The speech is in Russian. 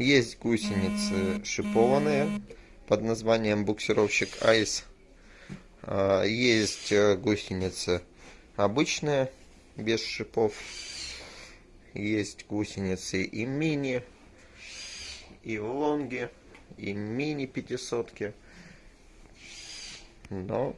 Есть гусеницы шипованные под названием буксировщик Айс. А, есть э, гусеницы обычные, без шипов. Есть гусеницы и мини, и лонги, и мини пятисотки. Но